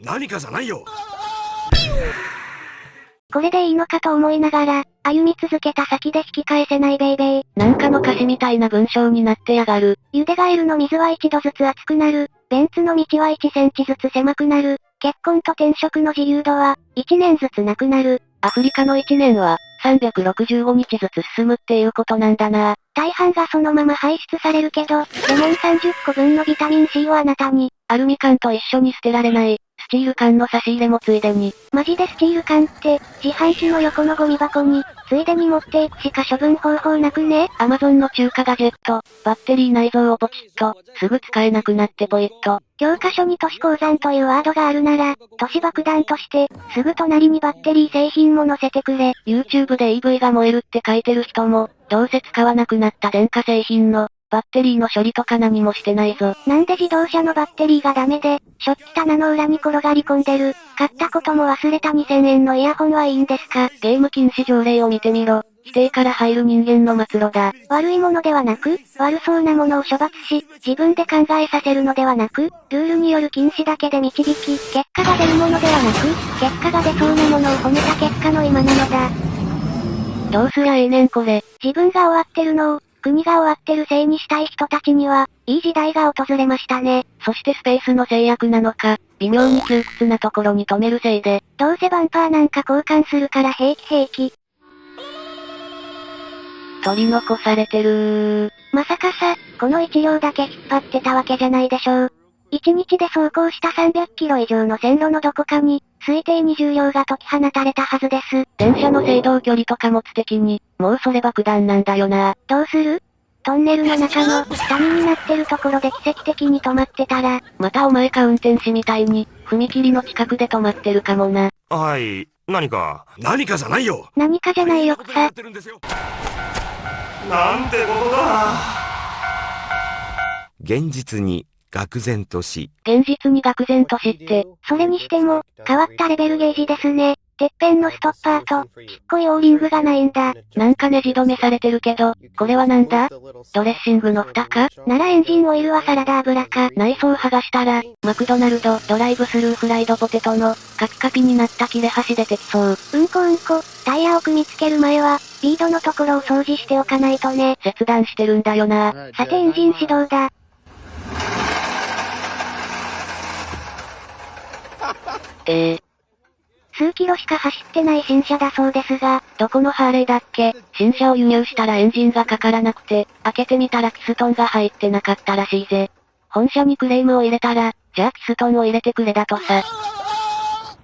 何かじゃないよこれでいいのかと思いながら、歩み続けた先で引き返せないベイベー。なんかの歌詞みたいな文章になってやがる。ゆでガエルの水は一度ずつ熱くなる。ベンツの道は1センチずつ狭くなる。結婚と転職の自由度は、1年ずつなくなる。アフリカの1年は、365日ずつ進むっていうことなんだな。大半がそのまま排出されるけど、レモン30個分のビタミン C をあなたに。アルミ缶と一緒に捨てられない、スチール缶の差し入れもついでに。マジでスチール缶って、自販機の横のゴミ箱に、ついでに持っていくしか処分方法なくね？アマゾンの中華ガジェット、バッテリー内蔵をポチッと、すぐ使えなくなってポイッと。教科書に都市鉱山というワードがあるなら、都市爆弾として、すぐ隣にバッテリー製品も載せてくれ。YouTube で EV が燃えるって書いてる人も、どうせ使わなくなった電化製品の、バッテリーの処理とか何もしてないぞ。なんで自動車のバッテリーがダメで、食器棚の裏に転がり込んでる、買ったことも忘れた2000円のイヤホンはいいんですか？ゲーム禁止条例を見てみろ。否定から入る人間の末路だ。悪いものではなく、悪そうなものを処罰し、自分で考えさせるのではなく、ルールによる禁止だけで導き、結果が出るものではなく、結果が出そうなものを褒めた結果の今なのだ。どうすりゃええねんこれ。自分が終わってるのを、国が終わってるせいにしたい人たちには、いい時代が訪れましたね。そしてスペースの制約なのか、微妙に窮屈なところに止めるせいで。どうせバンパーなんか交換するから平気平気。取り残されてるまさかさ、この一両だけ引っ張ってたわけじゃないでしょう。1日で走行した300キロ以上の線路のどこかに、推定に重量が解き放たれたはずです。電車の制動距離と貨物的に、もうそれ爆弾なんだよな。どうする？トンネルの中の、谷になってるところで奇跡的に止まってたら。またお前か運転士みたいに、踏切の近くで止まってるかもな。はい、何か？何かじゃないよ何かじゃないよ草。なんてことだ現実に愕然とし。現実に愕然としって。それにしても、変わったレベルゲージですね。てっぺんのストッパーと、ちっこいオーリングがないんだ。なんかネジ止めされてるけど、これはなんだ？ドレッシングの蓋か？ならエンジンオイルはサラダ油か？内装剥がしたら、マクドナルドドライブスルーフライドポテトの、カピカピになった切れ端出てきそう。うんこうんこ、タイヤを組み付ける前は、リードのところを掃除しておかないとね。切断してるんだよな。さてエンジン始動だ。えー、数キロしか走ってない新車だそうですが、どこのハーレーだっけ？新車を輸入したらエンジンがかからなくて、開けてみたらキストンが入ってなかったらしいぜ。本社にクレームを入れたら、じゃあキストンを入れてくれだとさ。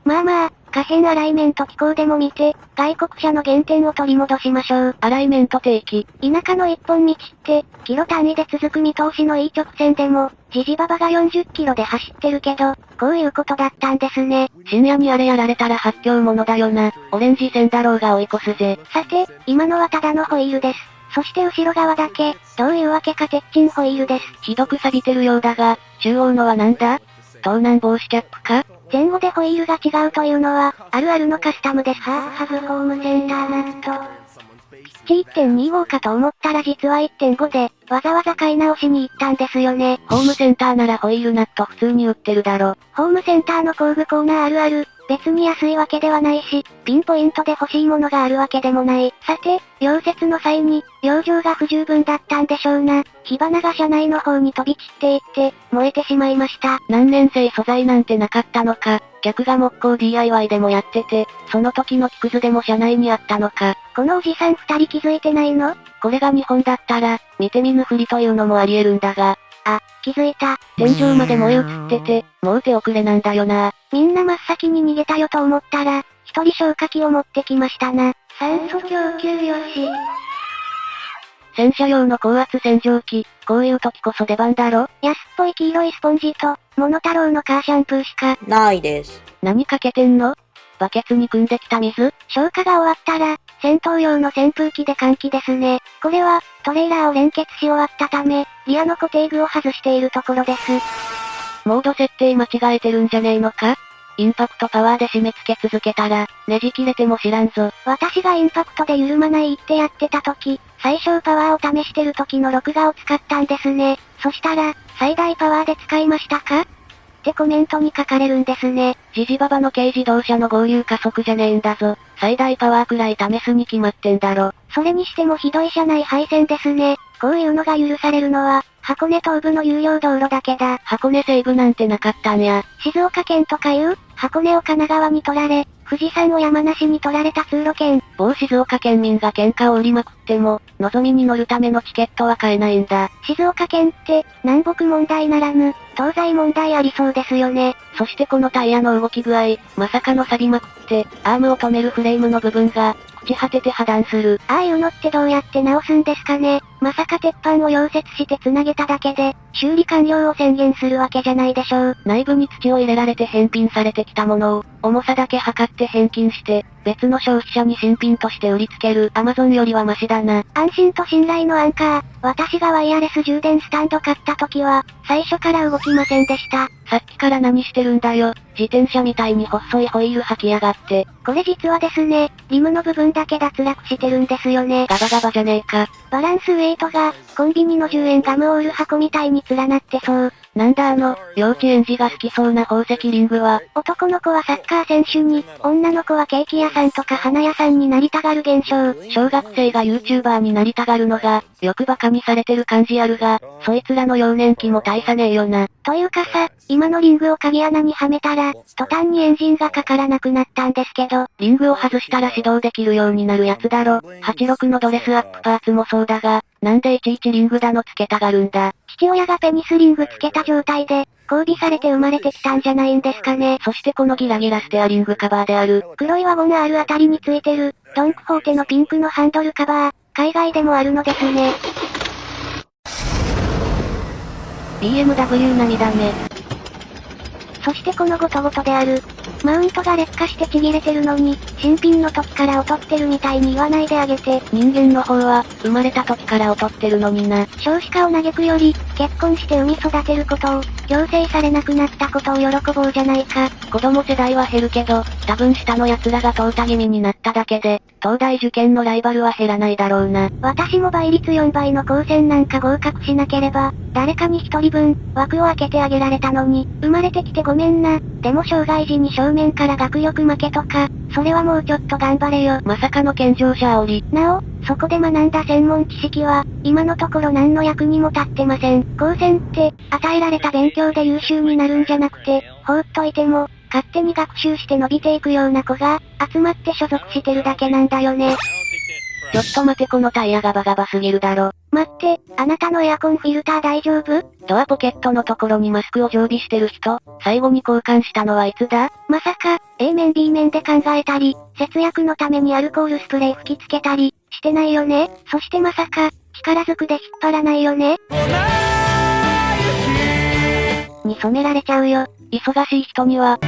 まあまあ、可変アライメント機構でも見て、外国車の原点を取り戻しましょう。アライメント定期。田舎の一本道って、キロ単位で続く見通しのいい直線でも、ジジババが40キロで走ってるけど、こういうことだったんですね。深夜にあれやられたら発狂者だよな。オレンジ線だろうが追い越すぜ。さて、今のはただのホイールです。そして後ろ側だけ、どういうわけか鉄鎮ホイールです。ひどく錆びてるようだが、中央のはなんだ？盗難防止キャップか？前後でホイールが違うというのは、あるあるのカスタムです。ハーハブホームセンターナット。ピッチ1.25かと思ったら実は1.5で、わざわざ買い直しに行ったんですよね。ホームセンターならホイールナット普通に売ってるだろ。ホームセンターの工具コーナーあるある、別に安いわけではないし、ピンポイントで欲しいものがあるわけでもない。さて、溶接の際に、養生が不十分だったんでしょうな。火花が車内の方に飛び散っていって、燃えてしまいました。何年生素材なんてなかったのか、客が木工 DIY でもやってて、その時の木くずでも車内にあったのか。このおじさん二人気づいてないの？これが日本だったら、見て見ぬふりというのもあり得るんだが。あ、気づいた。天井まで燃え移ってて、もう手遅れなんだよな。みんな真っ先に逃げたよと思ったら、一人消火器を持ってきましたな。酸素供給よし。洗車用の高圧洗浄機、こういう時こそ出番だろ？安っぽい黄色いスポンジと、モノタロウのカーシャンプーしか、ないです。何かけてんの？バケツに汲んできた水？消火が終わったら、戦闘用の扇風機で換気ですね。これは、トレーラーを連結し終わったため、リアの固定具を外しているところです。モード設定間違えてるんじゃねえのか？インパクトパワーで締め付け続けたら、ねじ切れても知らんぞ。私がインパクトで緩まないってやってた時、最小パワーを試してる時の録画を使ったんですね。そしたら、最大パワーで使いましたか？ってコメントに書かれるんですね。ジジババの軽自動車の合流加速じゃねえんだぞ。最大パワーくらい試すに決まってんだろ。それにしてもひどい車内配線ですね。こういうのが許されるのは、箱根東部の有料道路だけだ。箱根西部なんてなかったんや。静岡県とかいう、箱根を神奈川に取られ、富士山を山梨に取られた通路圏。某静岡県民が喧嘩を売りまくっても、望みに乗るためのチケットは買えないんだ。静岡県って、南北問題ならぬ、東西問題ありそうですよね。そしてこのタイヤの動き具合、まさかの錆びまくって、アームを止めるフレームの部分が、朽ち果てて破断する。ああいうのってどうやって直すんですかねまさか鉄板を溶接して繋げただけで、修理完了を宣言するわけじゃないでしょう。内部に土を入れられて返品されてきたものを、重さだけ測って返金して、別の消費者に新品として売りつけるアマゾンよりはマシだな。安心と信頼のアンカー。私がワイヤレス充電スタンド買った時は、最初から動きませんでした。さっきから何してるんだよ。自転車みたいに細いホイール履きやがって。これ実はですね、リムの部分だけ脱落してるんですよね。ガバガバじゃねえか。バランスウェイトが、コンビニの10円ガムオール箱みたいに連なってそう。なんだあの、幼稚園児が好きそうな宝石リングは。男の子はサッカー選手に、女の子はケーキ屋さんとか花屋さんになりたがる現象。小学生が YouTuber になりたがるのが、よく馬鹿にされてる感じあるが、そいつらの幼年期も大差ねえよな。というかさ、今のリングを鍵穴にはめたら、途端にエンジンがかからなくなったんですけど、リングを外したら始動できるようになるやつだろ。86のドレスアップパーツもそうだが、なんでいちいちリングだのつけたがるんだ？父親がペニスリングつけた状態で、交尾されて生まれてきたんじゃないんですかね。そしてこのギラギラステアリングカバーである。黒いワゴン R あたりについてる、ドンクホーテのピンクのハンドルカバー、海外でもあるのですね。BMW 並みだね。そしてこのゴトゴトである。マウントが劣化してちぎれてるのに、新品の時から劣ってるみたいに言わないであげて。人間の方は、生まれた時から劣ってるのにな。少子化を嘆くより、結婚して産み育てることを、強制されなくなったことを喜ぼうじゃないか。子供世代は減るけど、多分下の奴らが淘汰気味になっただけで、東大受験のライバルは減らないだろうな。私も倍率4倍の高専なんか合格しなければ、誰かに一人分、枠を開けてあげられたのに、生まれてきてごめんな。でも障害時に正面から学力負けとか、それはもうちょっと頑張れよ。まさかの健常者煽り。なお、そこで学んだ専門知識は、今のところ何の役にも立ってません。高専って、与えられた勉強で優秀になるんじゃなくて、放っといても、勝手に学習して伸びていくような子が、集まって所属してるだけなんだよね。ちょっと待てこのタイヤガバガバすぎるだろ。待って、あなたのエアコンフィルター大丈夫？ドアポケットのところにマスクを常備してる人、最後に交換したのはいつだ？まさか、A 面 B 面で考えたり、節約のためにアルコールスプレー吹きつけたり、してないよね？そしてまさか、力ずくで引っ張らないよね？に染められちゃうよ。忙しい人には、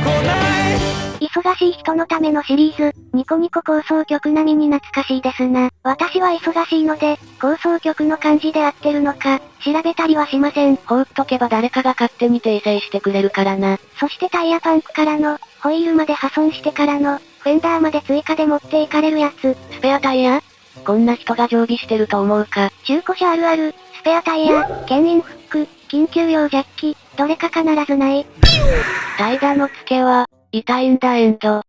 忙しい人のためのシリーズ、ニコニコ構想曲並みに懐かしいですな。私は忙しいので、構想曲の漢字で合ってるのか、調べたりはしません。放っとけば誰かが勝手に訂正してくれるからな。そしてタイヤパンクからの、ホイールまで破損してからの、フェンダーまで追加で持っていかれるやつ。スペアタイヤ？こんな人が常備してると思うか。中古車あるある、スペアタイヤ、牽引フック、緊急用ジャッキ、どれか必ずない。代打の付けは、痛いんだエンド。